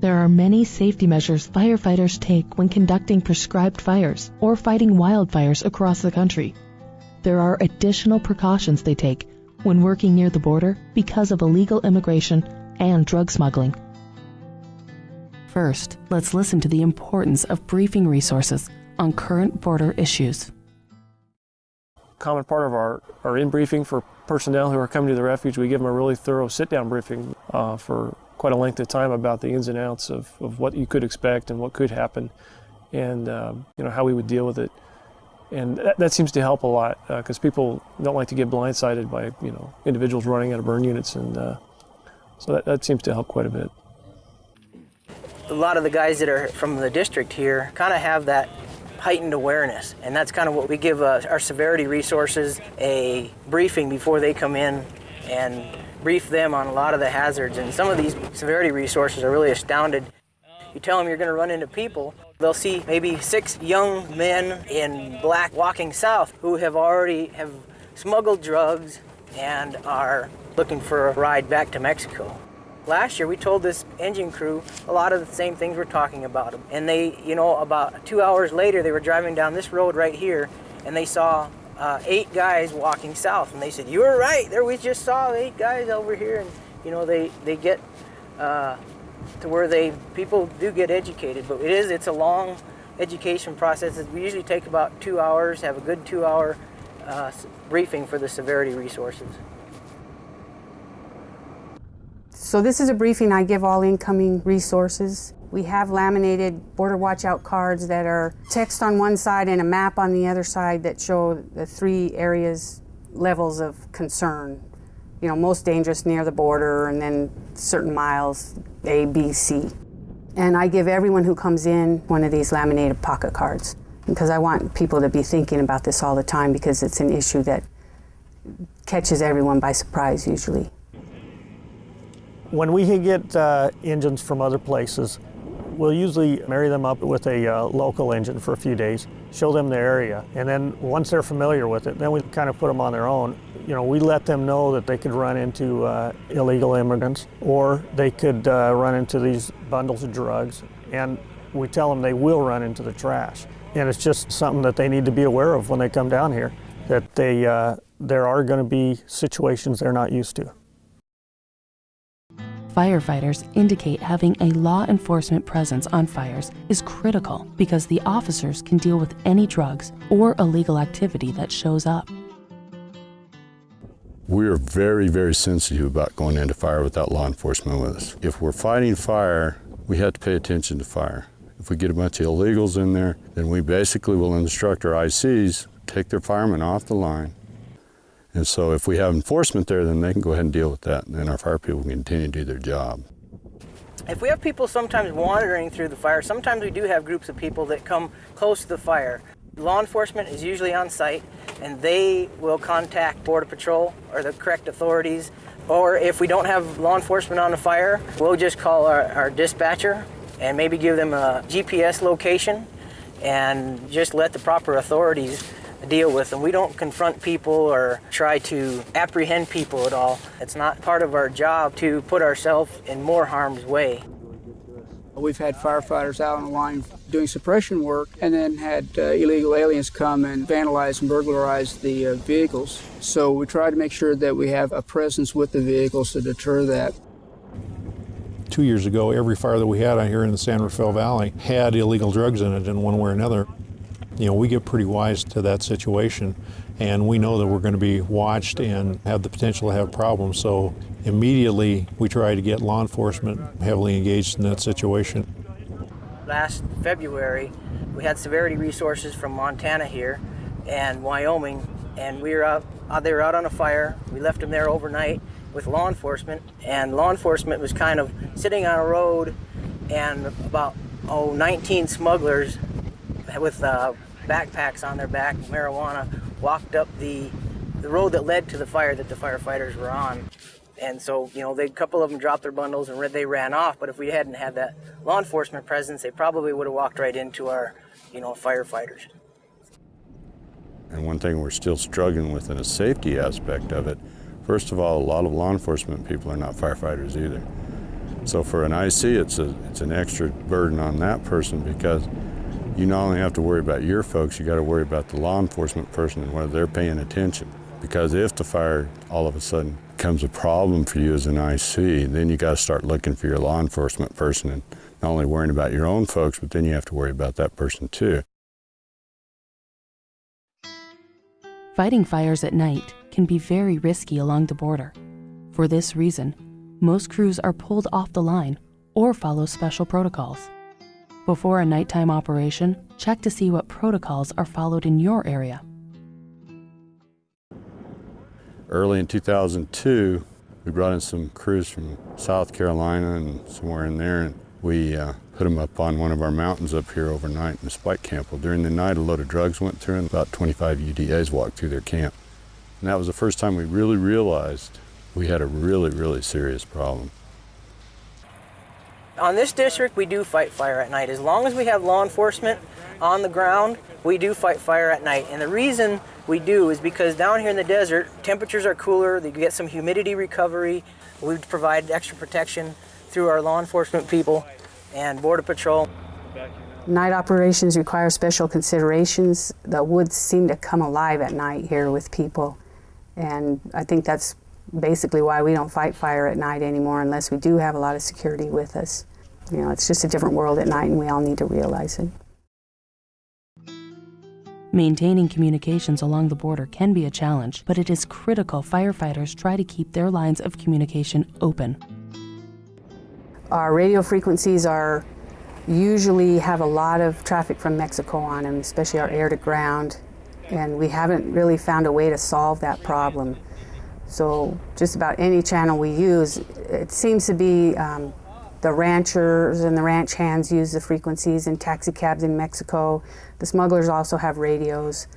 There are many safety measures firefighters take when conducting prescribed fires or fighting wildfires across the country. There are additional precautions they take when working near the border because of illegal immigration and drug smuggling. First, let's listen to the importance of briefing resources on current border issues. Common part of our, our in briefing for personnel who are coming to the refuge, we give them a really thorough sit down briefing uh, for quite a length of time about the ins and outs of, of what you could expect and what could happen and um, you know how we would deal with it. And that, that seems to help a lot because uh, people don't like to get blindsided by you know individuals running out of burn units, and uh, so that, that seems to help quite a bit. A lot of the guys that are from the district here kind of have that heightened awareness. And that's kind of what we give uh, our severity resources a briefing before they come in and brief them on a lot of the hazards. And some of these severity resources are really astounded. You tell them you're going to run into people, they'll see maybe six young men in black walking south who have already have smuggled drugs and are looking for a ride back to Mexico. Last year, we told this engine crew a lot of the same things we're talking about. And they, you know, about two hours later, they were driving down this road right here, and they saw uh, eight guys walking south. And they said, "You were right. There, we just saw eight guys over here." And you know, they they get uh, to where they people do get educated, but it is it's a long education process. We usually take about two hours. Have a good two-hour uh, briefing for the severity resources. So this is a briefing I give all incoming resources. We have laminated border watchout cards that are text on one side and a map on the other side that show the three areas levels of concern. You know, most dangerous near the border and then certain miles A, B, C. And I give everyone who comes in one of these laminated pocket cards because I want people to be thinking about this all the time because it's an issue that catches everyone by surprise usually. When we get uh, engines from other places, we'll usually marry them up with a uh, local engine for a few days, show them the area, and then once they're familiar with it, then we kind of put them on their own. You know, we let them know that they could run into uh, illegal immigrants or they could uh, run into these bundles of drugs, and we tell them they will run into the trash. And it's just something that they need to be aware of when they come down here, that they, uh, there are going to be situations they're not used to firefighters indicate having a law enforcement presence on fires is critical because the officers can deal with any drugs or illegal activity that shows up. We are very, very sensitive about going into fire without law enforcement with us. If we're fighting fire, we have to pay attention to fire. If we get a bunch of illegals in there, then we basically will instruct our ICs, take their firemen off the line, and so if we have enforcement there, then they can go ahead and deal with that, and then our fire people can continue to do their job. If we have people sometimes wandering through the fire, sometimes we do have groups of people that come close to the fire. Law enforcement is usually on site, and they will contact Border Patrol or the correct authorities. Or if we don't have law enforcement on the fire, we'll just call our, our dispatcher and maybe give them a GPS location and just let the proper authorities deal with them. We don't confront people or try to apprehend people at all. It's not part of our job to put ourselves in more harm's way. We've had firefighters out on the line doing suppression work and then had uh, illegal aliens come and vandalize and burglarize the uh, vehicles. So we try to make sure that we have a presence with the vehicles to deter that. Two years ago, every fire that we had out here in the San Rafael Valley had illegal drugs in it in one way or another you know, we get pretty wise to that situation and we know that we're going to be watched and have the potential to have problems. So immediately we try to get law enforcement heavily engaged in that situation. Last February, we had severity resources from Montana here and Wyoming, and we were out, uh, they were out on a fire. We left them there overnight with law enforcement, and law enforcement was kind of sitting on a road, and about oh 19 smugglers with uh, backpacks on their back, marijuana, walked up the, the road that led to the fire that the firefighters were on. And so, you know, they, a couple of them dropped their bundles and they ran off. But if we hadn't had that law enforcement presence, they probably would have walked right into our, you know, firefighters. And one thing we're still struggling with in a safety aspect of it, first of all, a lot of law enforcement people are not firefighters either. So for an IC, it's, a, it's an extra burden on that person because you not only have to worry about your folks, you got to worry about the law enforcement person and whether they're paying attention. Because if the fire all of a sudden becomes a problem for you as an IC, then you got to start looking for your law enforcement person and not only worrying about your own folks, but then you have to worry about that person too. Fighting fires at night can be very risky along the border. For this reason, most crews are pulled off the line or follow special protocols. Before a nighttime operation, check to see what protocols are followed in your area. Early in 2002, we brought in some crews from South Carolina and somewhere in there, and we uh, put them up on one of our mountains up here overnight in the spike camp. Well, during the night, a load of drugs went through, and about 25 UDAs walked through their camp. And that was the first time we really realized we had a really, really serious problem. On this district, we do fight fire at night. As long as we have law enforcement on the ground, we do fight fire at night. And the reason we do is because down here in the desert, temperatures are cooler, you get some humidity recovery. We provide extra protection through our law enforcement people and Border Patrol. Night operations require special considerations. The woods seem to come alive at night here with people. And I think that's basically why we don't fight fire at night anymore unless we do have a lot of security with us. You know, it's just a different world at night and we all need to realize it. Maintaining communications along the border can be a challenge, but it is critical firefighters try to keep their lines of communication open. Our radio frequencies are usually have a lot of traffic from Mexico on them, especially our air to ground, and we haven't really found a way to solve that problem. So just about any channel we use, it seems to be um, the ranchers and the ranch hands use the frequencies and taxi cabs in Mexico. The smugglers also have radios.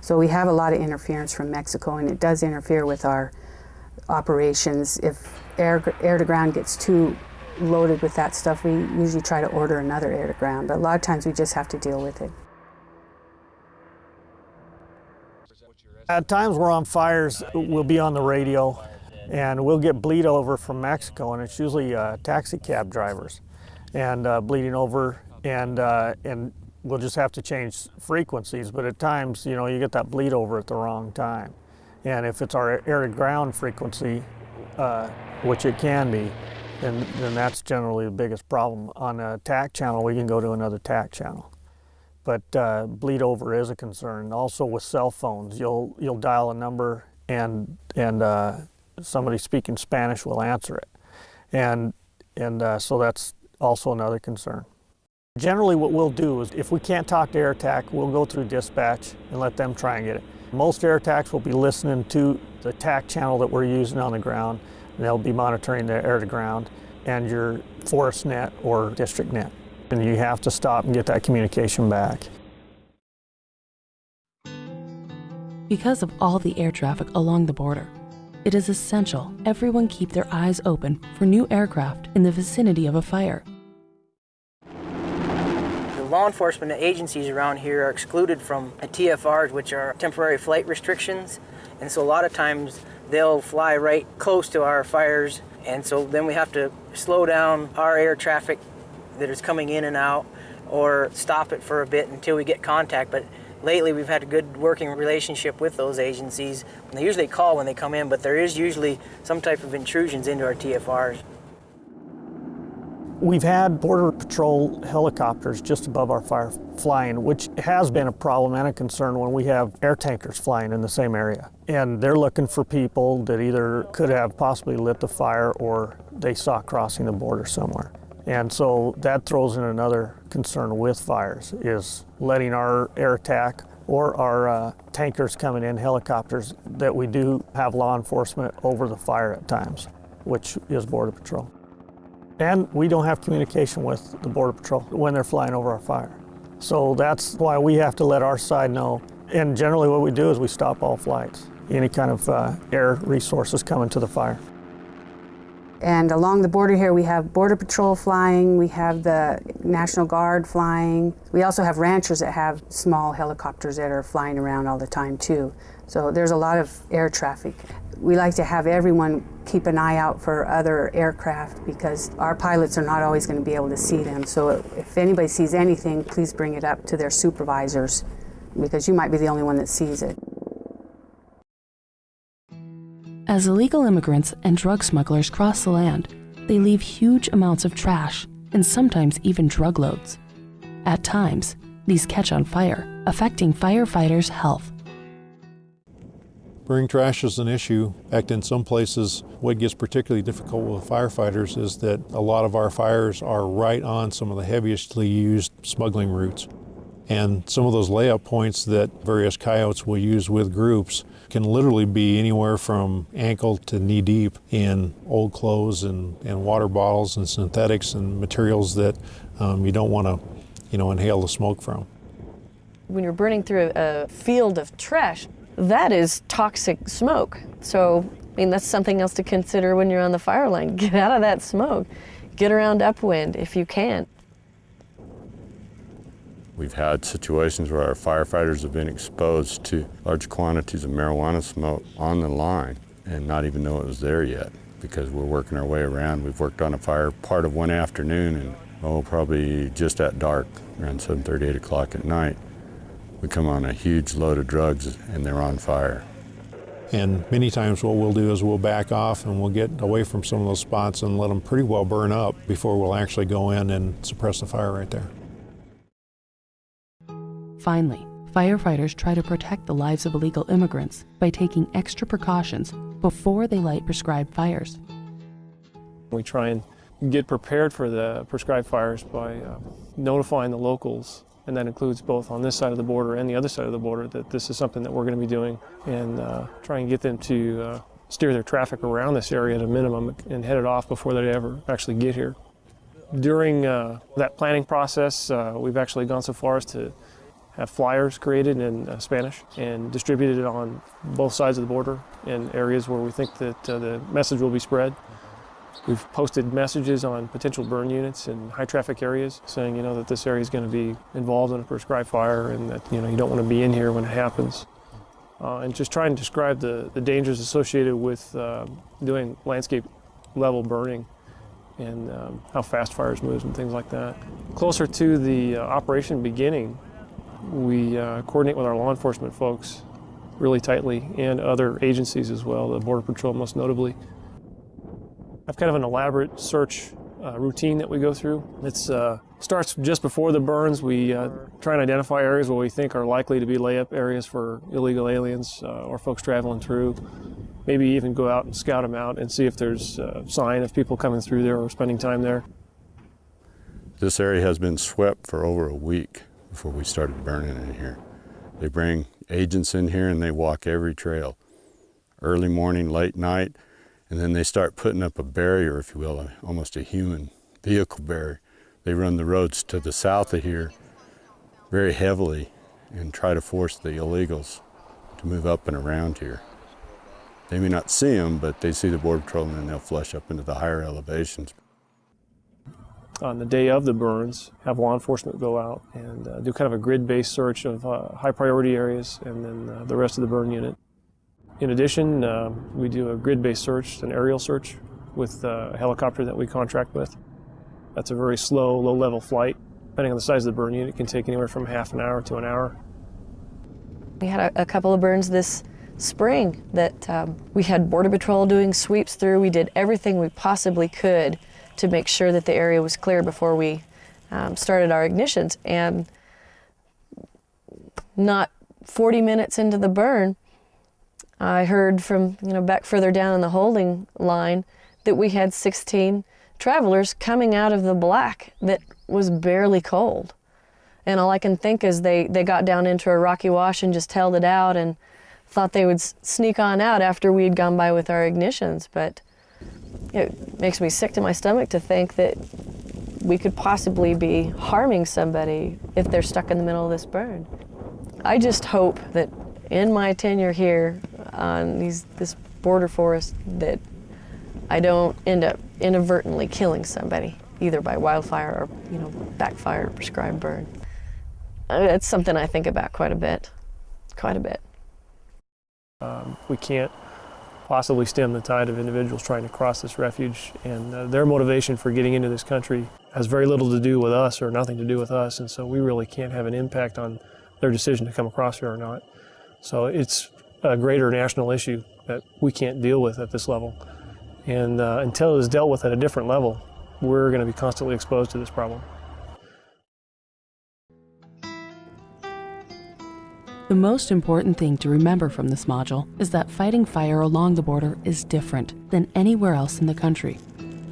So we have a lot of interference from Mexico and it does interfere with our operations. If air, air to ground gets too loaded with that stuff, we usually try to order another air to ground, but a lot of times we just have to deal with it. At times we're on fires, we'll be on the radio and we'll get bleed over from Mexico and it's usually uh, taxi cab drivers and uh, bleeding over and, uh, and we'll just have to change frequencies but at times you know you get that bleed over at the wrong time and if it's our air to ground frequency uh, which it can be then, then that's generally the biggest problem. On a TAC channel we can go to another TAC channel but uh, bleed over is a concern. Also with cell phones, you'll you'll dial a number and and uh, somebody speaking Spanish will answer it, and and uh, so that's also another concern. Generally, what we'll do is if we can't talk to air AirTAC, we'll go through dispatch and let them try and get it. Most air AirTACs will be listening to the TAC channel that we're using on the ground, and they'll be monitoring the air to ground and your forest net or district net and you have to stop and get that communication back. Because of all the air traffic along the border, it is essential everyone keep their eyes open for new aircraft in the vicinity of a fire. The law enforcement agencies around here are excluded from TFRs, which are temporary flight restrictions. And so a lot of times they'll fly right close to our fires. And so then we have to slow down our air traffic that is coming in and out or stop it for a bit until we get contact. But lately we've had a good working relationship with those agencies. And they usually call when they come in, but there is usually some type of intrusions into our TFRs. We've had Border Patrol helicopters just above our fire flying, which has been a problem and a concern when we have air tankers flying in the same area. And they're looking for people that either could have possibly lit the fire or they saw crossing the border somewhere. And so that throws in another concern with fires is letting our air attack or our uh, tankers coming in, helicopters, that we do have law enforcement over the fire at times, which is Border Patrol. And we don't have communication with the Border Patrol when they're flying over our fire. So that's why we have to let our side know. And generally what we do is we stop all flights, any kind of uh, air resources coming to the fire. And along the border here, we have Border Patrol flying, we have the National Guard flying. We also have ranchers that have small helicopters that are flying around all the time, too. So there's a lot of air traffic. We like to have everyone keep an eye out for other aircraft because our pilots are not always going to be able to see them. So if anybody sees anything, please bring it up to their supervisors because you might be the only one that sees it. As illegal immigrants and drug smugglers cross the land, they leave huge amounts of trash and sometimes even drug loads. At times, these catch on fire, affecting firefighters' health. Burning trash is an issue. In in some places, what gets particularly difficult with firefighters is that a lot of our fires are right on some of the heavistly used smuggling routes. And some of those layup points that various coyotes will use with groups can literally be anywhere from ankle to knee deep in old clothes and, and water bottles and synthetics and materials that um, you don't want to, you know, inhale the smoke from. When you're burning through a field of trash, that is toxic smoke. So, I mean, that's something else to consider when you're on the fire line. Get out of that smoke. Get around upwind if you can. We've had situations where our firefighters have been exposed to large quantities of marijuana smoke on the line and not even know it was there yet because we're working our way around. We've worked on a fire part of one afternoon and oh, probably just at dark, around 7:30, 8 o'clock at night, we come on a huge load of drugs and they're on fire. And many times what we'll do is we'll back off and we'll get away from some of those spots and let them pretty well burn up before we'll actually go in and suppress the fire right there. Finally, firefighters try to protect the lives of illegal immigrants by taking extra precautions before they light prescribed fires. We try and get prepared for the prescribed fires by uh, notifying the locals, and that includes both on this side of the border and the other side of the border, that this is something that we're going to be doing, and uh, try and get them to uh, steer their traffic around this area at a minimum and head it off before they ever actually get here. During uh, that planning process, uh, we've actually gone so far as to have flyers created in uh, Spanish and distributed on both sides of the border in areas where we think that uh, the message will be spread. We've posted messages on potential burn units in high traffic areas saying, you know, that this area is going to be involved in a prescribed fire and that, you know, you don't want to be in here when it happens. Uh, and just try and describe the, the dangers associated with uh, doing landscape level burning and um, how fast fires move and things like that. Closer to the uh, operation beginning, we uh, coordinate with our law enforcement folks really tightly and other agencies as well, the Border Patrol most notably. I've kind of an elaborate search uh, routine that we go through. It uh, starts just before the burns. We uh, try and identify areas where we think are likely to be layup areas for illegal aliens uh, or folks traveling through. Maybe even go out and scout them out and see if there's a sign of people coming through there or spending time there. This area has been swept for over a week before we started burning in here. They bring agents in here and they walk every trail, early morning, late night, and then they start putting up a barrier, if you will, almost a human vehicle barrier. They run the roads to the south of here very heavily and try to force the illegals to move up and around here. They may not see them, but they see the Border Patrol and they'll flush up into the higher elevations on the day of the burns, have law enforcement go out and uh, do kind of a grid-based search of uh, high priority areas and then uh, the rest of the burn unit. In addition, uh, we do a grid-based search, an aerial search with uh, a helicopter that we contract with. That's a very slow, low-level flight. Depending on the size of the burn unit, it can take anywhere from half an hour to an hour. We had a, a couple of burns this spring that um, we had Border Patrol doing sweeps through. We did everything we possibly could to make sure that the area was clear before we um, started our ignitions. And not 40 minutes into the burn, I heard from, you know, back further down in the holding line that we had 16 travelers coming out of the black that was barely cold. And all I can think is they, they got down into a rocky wash and just held it out and thought they would sneak on out after we had gone by with our ignitions. But it makes me sick to my stomach to think that we could possibly be harming somebody if they're stuck in the middle of this burn. I just hope that in my tenure here on these, this border forest that I don't end up inadvertently killing somebody, either by wildfire or, you know, backfire or prescribed burn. It's something I think about quite a bit, quite a bit. Um, we can't possibly stem the tide of individuals trying to cross this refuge, and uh, their motivation for getting into this country has very little to do with us or nothing to do with us, and so we really can't have an impact on their decision to come across here or not. So it's a greater national issue that we can't deal with at this level, and uh, until it is dealt with at a different level, we're going to be constantly exposed to this problem. The most important thing to remember from this module is that fighting fire along the border is different than anywhere else in the country.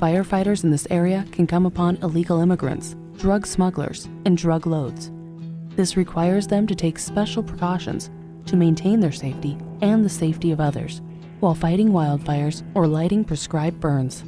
Firefighters in this area can come upon illegal immigrants, drug smugglers, and drug loads. This requires them to take special precautions to maintain their safety and the safety of others while fighting wildfires or lighting prescribed burns.